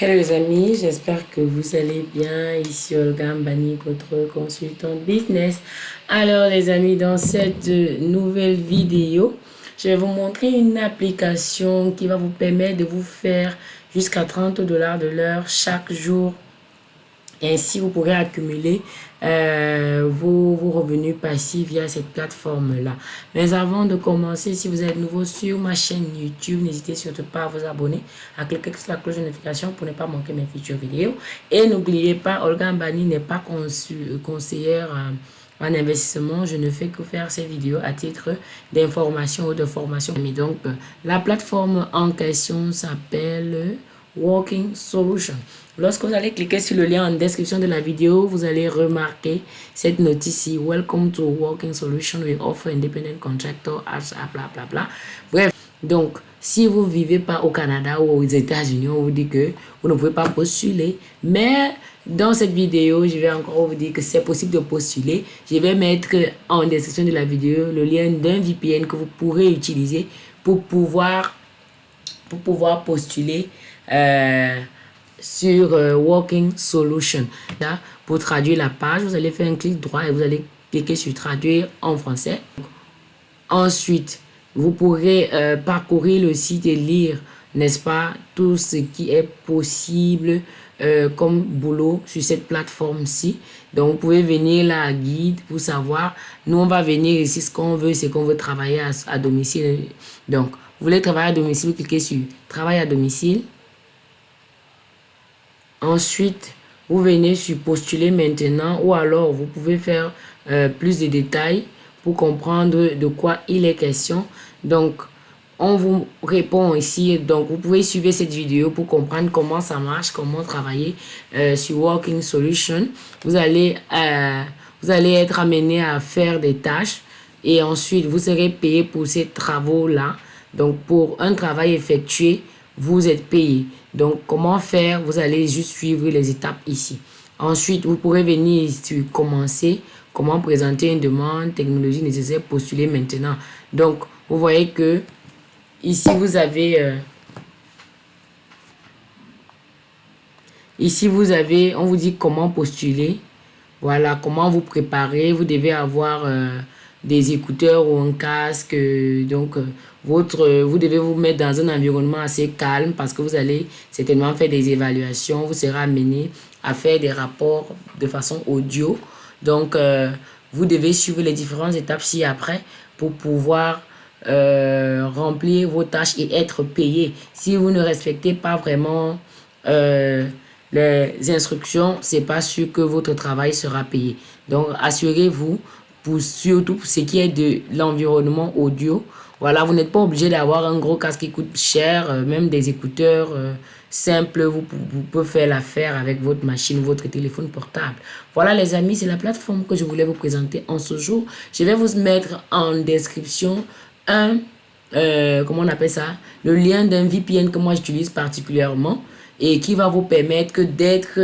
Hello les amis, j'espère que vous allez bien. Ici Olga Mbani, votre consultant business. Alors les amis, dans cette nouvelle vidéo, je vais vous montrer une application qui va vous permettre de vous faire jusqu'à 30 dollars de l'heure chaque jour ainsi, vous pourrez accumuler euh, vos, revenus passifs via cette plateforme-là. Mais avant de commencer, si vous êtes nouveau sur ma chaîne YouTube, n'hésitez surtout pas à vous abonner, à cliquer sur la cloche de notification pour ne pas manquer mes futures vidéos. Et n'oubliez pas, Olga Mbani n'est pas conseillère en investissement. Je ne fais que faire ces vidéos à titre d'information ou de formation. Mais donc, la plateforme en question s'appelle Walking Solution. Lorsque vous allez cliquer sur le lien en description de la vidéo, vous allez remarquer cette notice ici. Welcome to Walking Solution. We offer independent contractor. Bref, donc si vous ne vivez pas au Canada ou aux États-Unis, on vous dit que vous ne pouvez pas postuler. Mais dans cette vidéo, je vais encore vous dire que c'est possible de postuler. Je vais mettre en description de la vidéo le lien d'un VPN que vous pourrez utiliser pour pouvoir, pour pouvoir postuler euh, sur euh, Walking Solution. Là, pour traduire la page, vous allez faire un clic droit et vous allez cliquer sur traduire en français. Ensuite, vous pourrez euh, parcourir le site et lire, n'est-ce pas, tout ce qui est possible comme boulot sur cette plateforme-ci. Donc, vous pouvez venir là guide pour savoir. Nous, on va venir ici. Ce qu'on veut, c'est qu'on veut travailler à, à domicile. Donc, vous voulez travailler à domicile, vous cliquez sur travail à domicile. Ensuite, vous venez sur postuler maintenant ou alors vous pouvez faire euh, plus de détails pour comprendre de quoi il est question. Donc, on vous répond ici. Donc, vous pouvez suivre cette vidéo pour comprendre comment ça marche, comment travailler euh, sur Working Solution. Vous allez, euh, vous allez être amené à faire des tâches et ensuite, vous serez payé pour ces travaux-là. Donc, pour un travail effectué, vous êtes payé. Donc, comment faire? Vous allez juste suivre les étapes ici. Ensuite, vous pourrez venir ici commencer. Comment présenter une demande, technologie nécessaire, postuler maintenant. Donc, vous voyez que ici, vous avez... Euh, ici, vous avez... On vous dit comment postuler. Voilà, comment vous préparer. Vous devez avoir... Euh, des écouteurs ou un casque. Donc, euh, votre, vous devez vous mettre dans un environnement assez calme parce que vous allez certainement faire des évaluations. Vous serez amené à faire des rapports de façon audio. Donc, euh, vous devez suivre les différentes étapes ci-après pour pouvoir euh, remplir vos tâches et être payé. Si vous ne respectez pas vraiment les instructions, c'est pas sûr que votre travail sera payé. Donc, assurez-vous pour surtout ce qui est de l'environnement audio. Voilà, vous n'êtes pas obligé d'avoir un gros casque qui coûte cher, euh, même des écouteurs euh, simples, vous, pouvez faire l'affaire avec votre machine, votre téléphone portable. Voilà les amis, c'est la plateforme que je voulais vous présenter en ce jour. Je vais vous mettre en description un, euh, comment on appelle ça, le lien d'un VPN que moi j'utilise particulièrement et qui va vous permettre d'être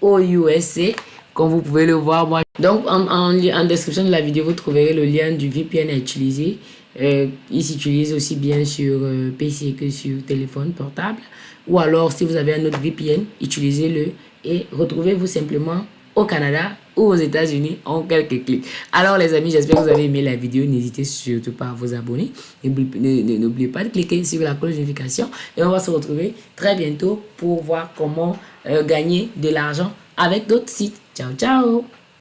au USA comme vous pouvez le voir, moi. Donc, en, en, description de la vidéo, vous trouverez le lien du VPN à utiliser. Euh, il s'utilise aussi bien sur euh, PC que sur téléphone portable. Ou alors, si vous avez un autre VPN, utilisez-le et retrouvez-vous simplement au Canada ou aux États-Unis en quelques clics. Alors les amis, j'espère que vous avez aimé la vidéo. N'hésitez surtout pas à vous abonner. N'oubliez pas de cliquer sur la cloche de notification et on va se retrouver très bientôt pour voir comment euh, gagner de l'argent avec d'autres sites. Ciao, ciao